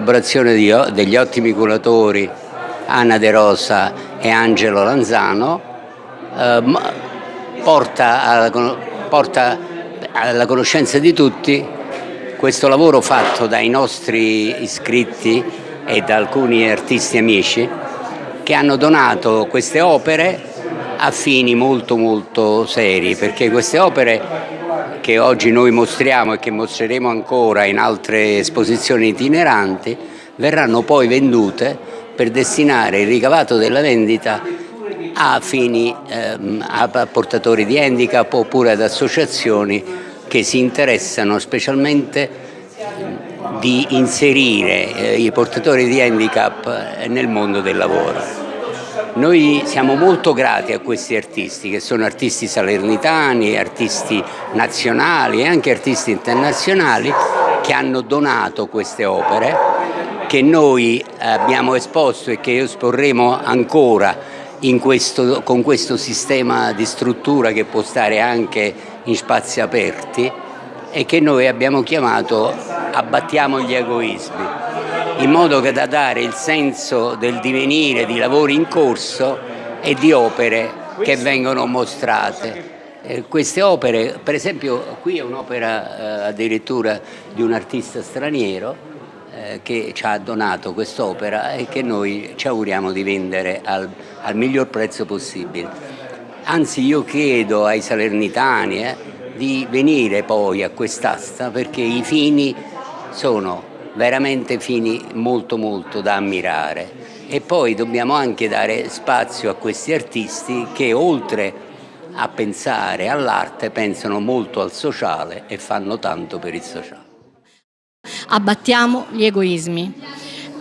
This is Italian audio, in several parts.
collaborazione di, degli ottimi curatori Anna De Rosa e Angelo Lanzano eh, porta, alla, porta alla conoscenza di tutti questo lavoro fatto dai nostri iscritti e da alcuni artisti amici che hanno donato queste opere a fini molto molto seri perché queste opere che oggi noi mostriamo e che mostreremo ancora in altre esposizioni itineranti verranno poi vendute per destinare il ricavato della vendita a fini ehm, a portatori di handicap oppure ad associazioni che si interessano specialmente di inserire eh, i portatori di handicap nel mondo del lavoro. Noi siamo molto grati a questi artisti che sono artisti salernitani, artisti nazionali e anche artisti internazionali che hanno donato queste opere che noi abbiamo esposto e che esporremo ancora questo, con questo sistema di struttura che può stare anche in spazi aperti e che noi abbiamo chiamato Abbattiamo gli egoismi, in modo da dare il senso del divenire di lavori in corso e di opere che vengono mostrate. Eh, queste opere, per esempio qui è un'opera eh, addirittura di un artista straniero eh, che ci ha donato quest'opera e che noi ci auguriamo di vendere al, al miglior prezzo possibile. Anzi io chiedo ai salernitani eh, di venire poi a quest'asta perché i fini sono veramente fini molto molto da ammirare e poi dobbiamo anche dare spazio a questi artisti che oltre a pensare all'arte pensano molto al sociale e fanno tanto per il sociale. Abbattiamo gli egoismi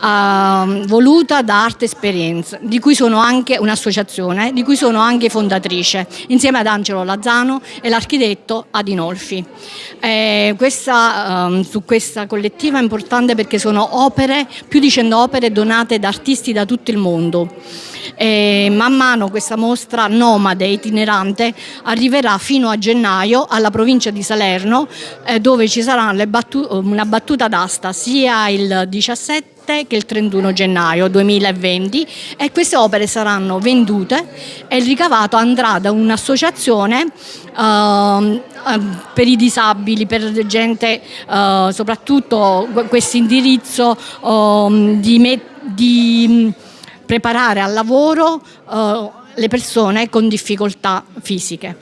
uh, voluta da Arte Esperienza, di cui sono anche un'associazione, di cui sono anche fondatrice, insieme ad Angelo Lazzano e l'architetto Adinolfi. Eh, questa, um, su questa collettiva è importante perché sono opere, più di 100 opere donate da artisti da tutto il mondo. E man mano questa mostra nomade itinerante arriverà fino a gennaio alla provincia di Salerno eh, dove ci sarà battu una battuta d'asta sia il 17 che il 31 gennaio 2020 e queste opere saranno vendute e il ricavato andrà da un'associazione uh, per i disabili, per gente, uh, soprattutto questo indirizzo uh, di, di, preparare al lavoro le persone con difficoltà fisiche.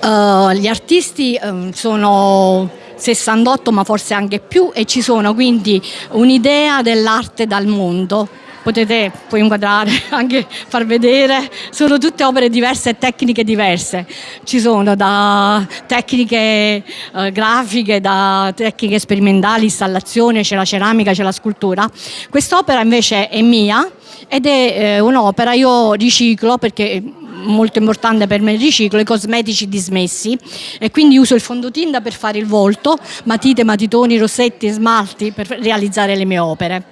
gli artisti ehm, sono 68 ma forse anche più e ci sono quindi un'idea dell'arte dal mondo potete poi inquadrare, anche far vedere, sono tutte opere diverse e tecniche diverse, ci sono da tecniche eh, grafiche, da tecniche sperimentali, installazione, c'è la ceramica, c'è la scultura. Quest'opera invece è mia ed è eh, un'opera, io riciclo perché molto importante per me il riciclo, i cosmetici dismessi e quindi uso il fondotinta per fare il volto, matite, matitoni, rossetti, smalti per realizzare le mie opere.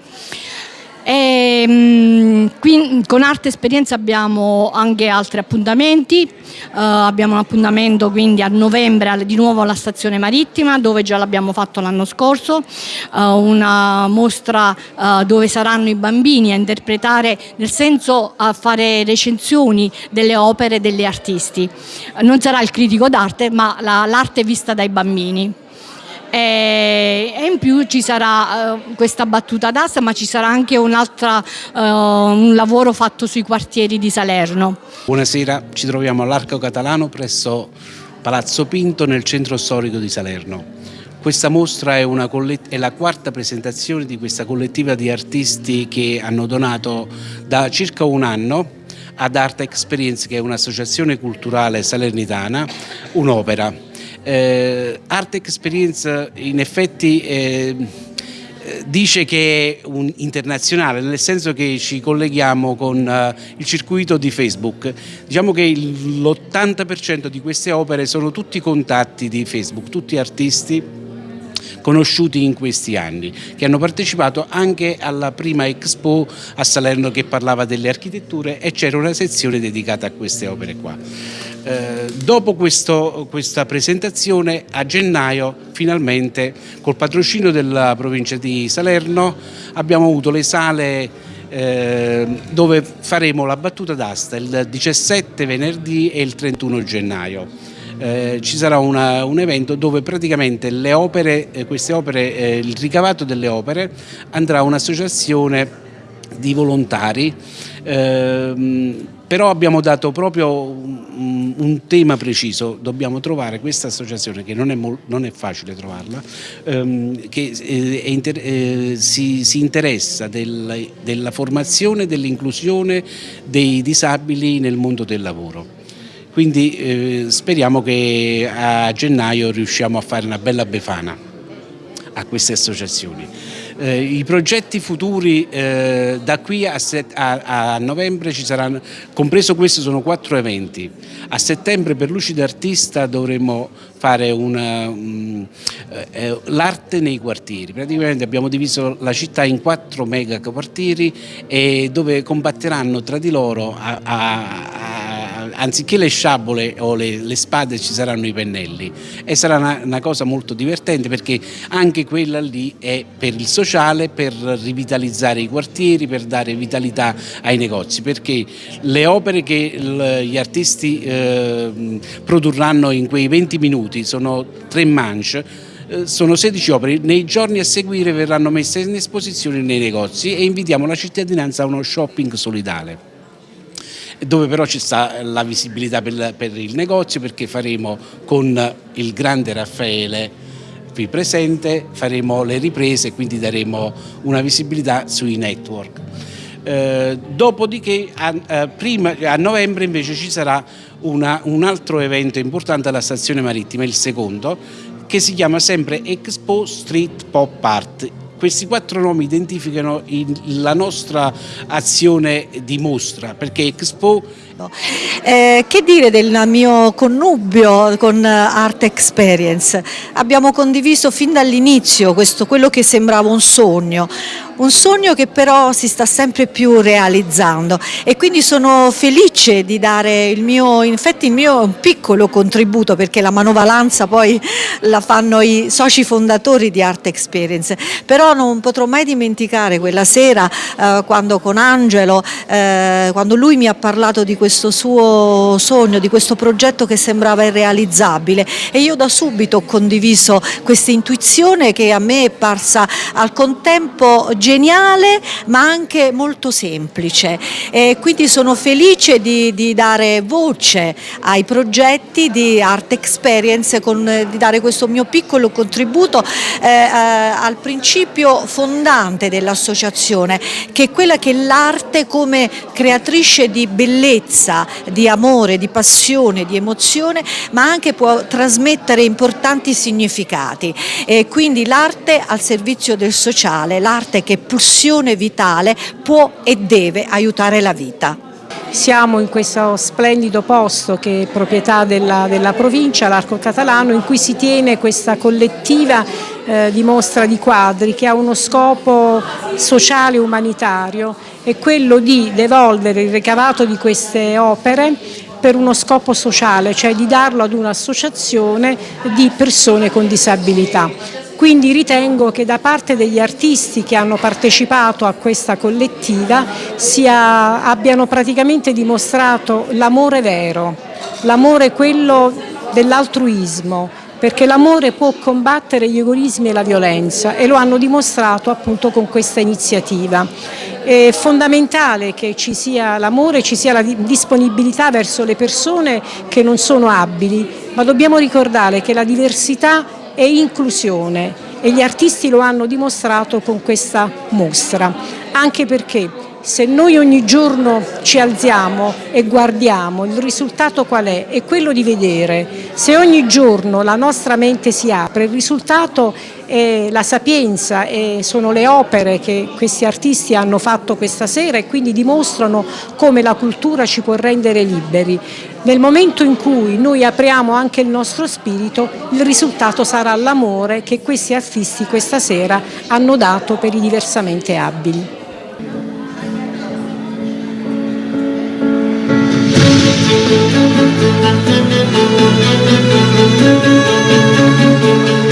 E, ehm, qui, con Arte Esperienza abbiamo anche altri appuntamenti, uh, abbiamo un appuntamento quindi a novembre di nuovo alla stazione marittima dove già l'abbiamo fatto l'anno scorso, uh, una mostra uh, dove saranno i bambini a interpretare, nel senso a fare recensioni delle opere degli artisti. Non sarà il critico d'arte ma l'arte vista dai bambini e, in più ci sarà uh, questa battuta d'asta ma ci sarà anche un uh, un lavoro fatto sui quartieri di Salerno. Buonasera, ci troviamo all'Arco Catalano presso Palazzo Pinto nel centro storico di Salerno. Questa mostra è, è, la quarta presentazione di questa collettiva di artisti che hanno donato da circa un anno ad Art Experience, che è un'associazione culturale salernitana, un'opera eh, Art Experience in effetti eh, dice che è un internazionale, nel senso che ci colleghiamo con uh, il circuito di Facebook. Diciamo che l'80% di queste opere sono tutti contatti di Facebook, tutti artisti conosciuti in questi anni, che hanno partecipato anche alla prima Expo a Salerno che parlava delle architetture e c'era una sezione dedicata a queste opere qua. Eh, dopo questo, questa presentazione a gennaio finalmente col patrocinio della provincia di Salerno abbiamo avuto le sale eh, dove faremo la battuta d'asta il 17 venerdì e il 31 gennaio. Eh, ci sarà una, un evento dove praticamente opere, eh, opere, eh, il ricavato delle opere andrà a un'associazione di volontari ehm, però abbiamo dato proprio un, un, tema preciso, dobbiamo trovare questa associazione che non è, non è facile trovarla, ehm, che eh, inter eh, si, si, interessa del, della formazione e dell'inclusione dei disabili nel mondo del lavoro. Quindi eh, speriamo che a gennaio riusciamo a fare una bella befana a queste associazioni. Eh, I progetti futuri eh, da qui a, a, a, novembre ci saranno, compreso questo sono quattro eventi. A settembre per Lucida Artista dovremo fare um, eh, l'arte nei quartieri. Praticamente abbiamo diviso la città in quattro mega quartieri dove combatteranno tra di loro a anziché le sciabole o le, le, spade ci saranno i pennelli. E sarà una, una, cosa molto divertente perché anche quella lì è per il sociale, per rivitalizzare i quartieri, per dare vitalità ai negozi perché le opere che gli artisti eh, produrranno in quei 20 minuti sono tre manche eh, sono 16 opere, nei giorni a seguire verranno messe in esposizione nei negozi e invitiamo la cittadinanza a uno shopping solidale dove però ci sta la visibilità per, per il negozio perché faremo con il grande Raffaele qui presente, faremo le riprese e quindi daremo una visibilità sui network. Eh, dopodiché a, eh, prima, a, novembre invece ci sarà una, un altro evento importante alla stazione marittima, il secondo, che si chiama sempre Expo Street Pop Art questi quattro nomi identificano la nostra azione di mostra, perché Expo eh, che dire del mio connubio con Art Experience? Abbiamo condiviso fin dall'inizio quello che sembrava un sogno, un sogno che però si sta sempre più realizzando. E quindi sono felice di dare il mio, in effetti il mio piccolo contributo perché la manovalanza poi la fanno i soci fondatori di Art Experience, però non potrò mai dimenticare quella sera eh, quando con Angelo, eh, quando lui mi ha parlato di questo questo suo sogno, di questo progetto che sembrava irrealizzabile. E io da subito ho condiviso questa intuizione che a me è parsa al contempo geniale ma anche molto semplice. E quindi sono felice di, di dare voce ai progetti di Art Experience, con, di dare questo mio piccolo contributo eh, eh, al principio fondante dell'associazione che è quella che l'arte come creatrice di bellezza bellezza, di amore, di passione, di emozione, ma anche può trasmettere importanti significati. E quindi l'arte al servizio del sociale, l'arte che è pulsione vitale può e deve aiutare la vita. Siamo in questo splendido posto che è proprietà della, della provincia, l'Arco Catalano, in cui si tiene questa collettiva eh, di mostra di quadri che ha uno scopo sociale e umanitario è quello di devolvere il ricavato di queste opere per uno scopo sociale, cioè di darlo ad un'associazione di persone con disabilità. Quindi ritengo che da parte degli artisti che hanno partecipato a questa collettiva sia, abbiano praticamente dimostrato l'amore vero, l'amore quello dell'altruismo, perché l'amore può combattere gli egoismi e la violenza e lo hanno dimostrato appunto con questa iniziativa. È fondamentale che ci sia l'amore, ci sia la disponibilità verso le persone che non sono abili, ma dobbiamo ricordare che la diversità è inclusione e gli artisti lo hanno dimostrato con questa mostra, anche perché se noi ogni giorno ci alziamo e guardiamo, il risultato qual è? È quello di vedere. Se ogni giorno la nostra mente si apre, il risultato è la sapienza e sono le opere che questi artisti hanno fatto questa sera e quindi dimostrano come la cultura ci può rendere liberi. Nel momento in cui noi apriamo anche il nostro spirito, il risultato sarà l'amore che questi artisti questa sera hanno dato per i diversamente abili. Thank